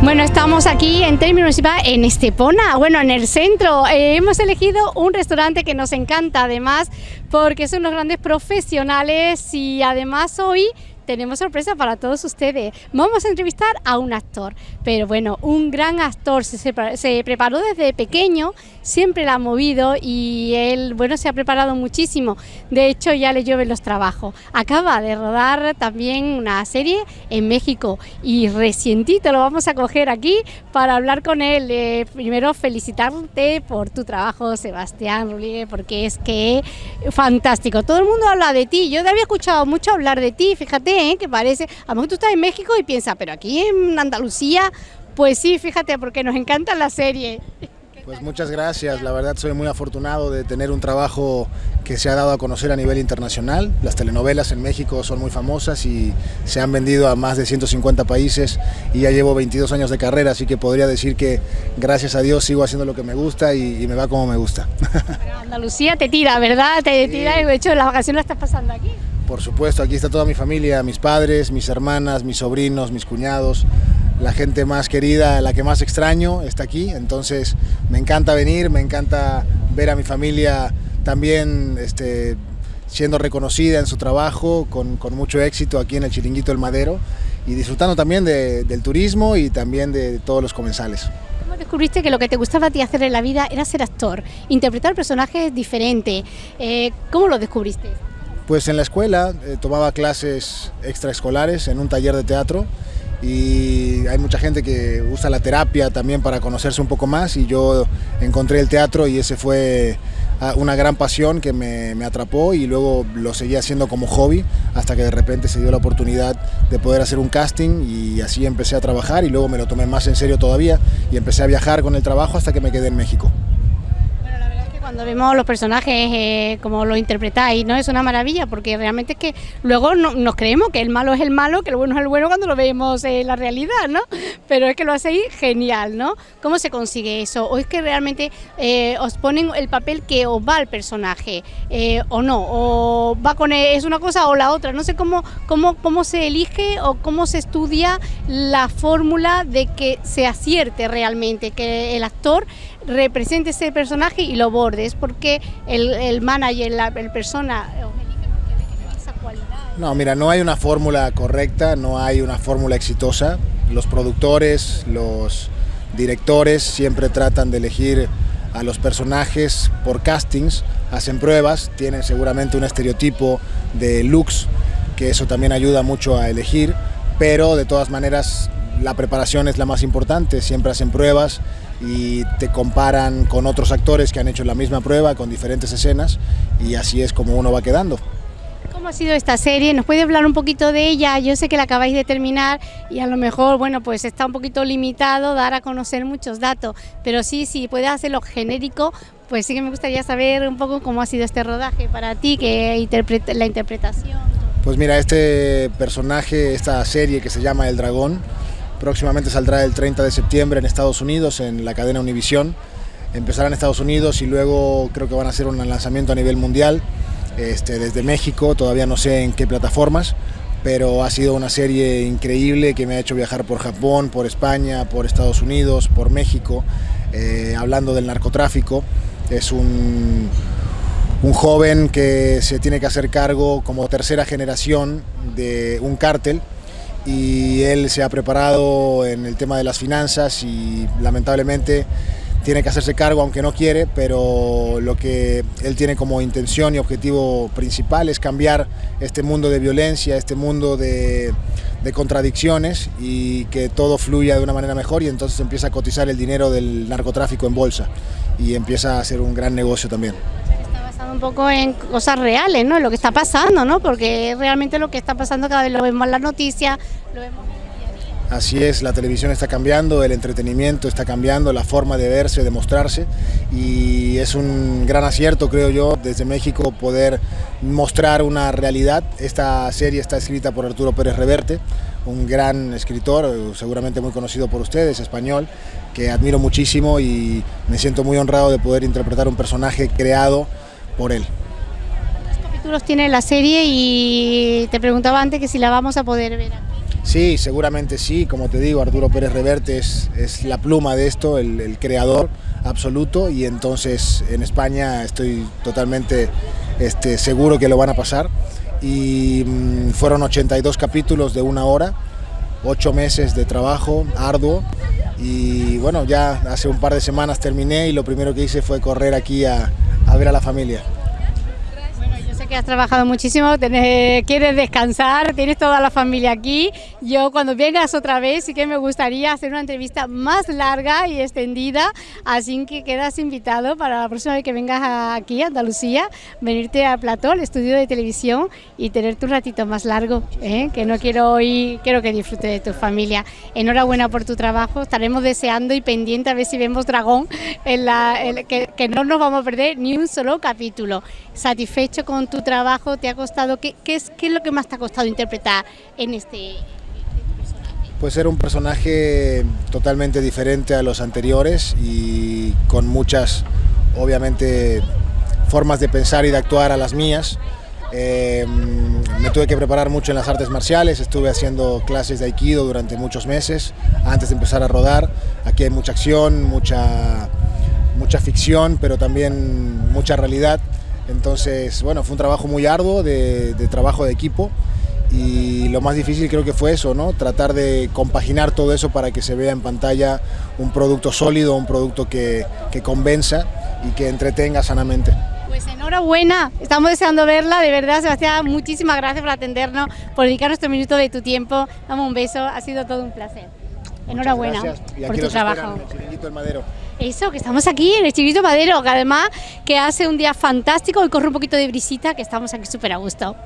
Bueno, estamos aquí en Término Municipal en Estepona, bueno, en el centro. Eh, hemos elegido un restaurante que nos encanta además porque son unos grandes profesionales y además hoy tenemos sorpresa para todos ustedes. Vamos a entrevistar a un actor, pero bueno, un gran actor, se, preparó desde pequeño, siempre la ha movido y él, bueno, se ha preparado muchísimo. De hecho, ya le llueven los trabajos. Acaba de rodar también una serie en México y recientito lo vamos a coger aquí para hablar con él. Eh, primero, felicitarte por tu trabajo, Sebastián Rodríguez, porque es que fantástico. Todo el mundo habla de ti. Yo te había escuchado mucho hablar de ti, fíjate ¿eh? que parece, a lo mejor tú estás en México y piensas, pero aquí en Andalucía, pues sí, fíjate, porque nos encanta la serie. Pues muchas gracias, la verdad soy muy afortunado de tener un trabajo que se ha dado a conocer a nivel internacional. Las telenovelas en México son muy famosas y se han vendido a más de 150 países y ya llevo 22 años de carrera, así que podría decir que gracias a Dios sigo haciendo lo que me gusta y, me va como me gusta. Andalucía te tira, ¿verdad? Te tira y de hecho las vacaciones las estás pasando aquí. Por supuesto, aquí está toda mi familia, mis padres, mis hermanas, mis sobrinos, mis cuñados, la gente más querida, la que más extraño está aquí, entonces me encanta venir, me encanta ver a mi familia también este, siendo reconocida en su trabajo, con, mucho éxito aquí en el Chiringuito del Madero y disfrutando también del turismo y también de todos los comensales. ¿Cómo descubriste que lo que te gustaba a ti hacer en la vida era ser actor, interpretar personajes diferentes? Eh, ¿Cómo lo descubriste? Pues en la escuela eh, tomaba clases extraescolares en un taller de teatro y hay mucha gente que usa la terapia también para conocerse un poco más y yo encontré el teatro y ese fue ah, una gran pasión que me, me, atrapó y luego lo seguí haciendo como hobby hasta que de repente se dio la oportunidad de poder hacer un casting y así empecé a trabajar y luego me lo tomé más en serio todavía y empecé a viajar con el trabajo hasta que me quedé en México cuando vemos los personajes eh, como lo interpretáis, ¿no? Es una maravilla porque realmente es que luego no, nos creemos que el malo es el malo, que el bueno es el bueno cuando lo vemos en la realidad, ¿no? Pero es que lo hacéis genial, ¿no? ¿Cómo se consigue eso? ¿O es que realmente eh, os ponen el papel que os va al personaje eh, o no? ¿O va con es una cosa o la otra? No sé cómo, cómo, cómo se elige o cómo se estudia la fórmula de que se acierte realmente, que el actor represente ese personaje y lo bordes, porque el, el manager, la el persona, cualidad. No, mira, no hay una fórmula correcta, no hay una fórmula exitosa. Los productores, los directores siempre tratan de elegir a los personajes por castings, hacen pruebas, tienen seguramente un estereotipo de looks, que eso también ayuda mucho a elegir, pero de todas maneras la preparación es la más importante, siempre hacen pruebas y te comparan con otros actores que han hecho la misma prueba con diferentes escenas y así es como uno va quedando. ¿Cómo ha sido esta serie? ¿Nos puede hablar un poquito de ella? Yo sé que la acabáis de terminar y a lo mejor, bueno, pues está un poquito limitado dar a conocer muchos datos, pero sí, sí, puedes hacerlo genérico, pues sí que me gustaría saber un poco cómo ha sido este rodaje para ti, que la interpretación. Pues mira, este personaje, esta serie que se llama El Dragón, Próximamente saldrá el 30 de septiembre en Estados Unidos, en la cadena Univisión. Empezará en Estados Unidos y luego creo que van a hacer un lanzamiento a nivel mundial este, desde México, todavía no sé en qué plataformas, pero ha sido una serie increíble que me ha hecho viajar por Japón, por España, por Estados Unidos, por México, eh, hablando del narcotráfico. Es un, un joven que se tiene que hacer cargo como tercera generación de un cártel y él se ha preparado en el tema de las finanzas y lamentablemente tiene que hacerse cargo aunque no quiere, pero lo que él tiene como intención y objetivo principal es cambiar este mundo de violencia, este mundo de, de contradicciones y que todo fluya de una manera mejor y entonces empieza a cotizar el dinero del narcotráfico en bolsa y empieza a ser un gran negocio también un poco en cosas reales, ¿no? En lo que está pasando, ¿no? Porque realmente lo que está pasando cada vez lo vemos en las noticias, lo vemos Así es, la televisión está cambiando, el entretenimiento está cambiando, la forma de verse, de mostrarse y es un gran acierto, creo yo, desde México poder mostrar una realidad. Esta serie está escrita por Arturo Pérez Reverte, un gran escritor, seguramente muy conocido por ustedes, español, que admiro muchísimo y me siento muy honrado de poder interpretar un personaje creado por él. ¿Cuántos capítulos tiene la serie? Y te preguntaba antes que si la vamos a poder ver aquí. Sí, seguramente sí, como te digo, Arturo Pérez Reverte es, es la pluma de esto, el, el, creador absoluto y entonces en España estoy totalmente este, seguro que lo van a pasar y mmm, fueron 82 capítulos de una hora, 8 meses de trabajo arduo y bueno, ya hace un par de semanas terminé y lo primero que hice fue correr aquí a, a ver a la familia que has trabajado muchísimo, tenés, quieres descansar, tienes toda la familia aquí. Yo cuando vengas otra vez sí que me gustaría hacer una entrevista más larga y extendida, así que quedas invitado para la próxima vez que vengas aquí a Andalucía, venirte a Plató, el estudio de televisión y tenerte un ratito más largo, ¿eh? que no quiero hoy, quiero que disfrutes de tu familia. Enhorabuena por tu trabajo, estaremos deseando y pendiente a ver si vemos Dragón, en la, en, que, que no nos vamos a perder ni un solo capítulo. Satisfecho con tu trabajo te ha costado? ¿Qué, qué, es, ¿Qué es lo que más te ha costado interpretar en este, pues era un personaje totalmente diferente a los anteriores y con muchas, obviamente, formas de pensar y de actuar a las mías. Eh, me tuve que preparar mucho en las artes marciales, estuve haciendo clases de aikido durante muchos meses antes de empezar a rodar. Aquí hay mucha acción, mucha, mucha ficción, pero también mucha realidad. Entonces, bueno, fue un trabajo muy arduo, de, trabajo de equipo y lo más difícil creo que fue eso, ¿no? Tratar de compaginar todo eso para que se vea en pantalla un producto sólido, un producto que, que convenza y que entretenga sanamente. Pues enhorabuena, estamos deseando verla, de verdad Sebastián, muchísimas gracias por atendernos, por dedicar nuestro minuto de tu tiempo, dame un beso, ha sido todo un placer. Enhorabuena por tu trabajo. el Madero. Eso, que estamos aquí en el Chiquito Madero, que además que hace un día fantástico y corre un poquito de brisita, que estamos aquí súper a gusto.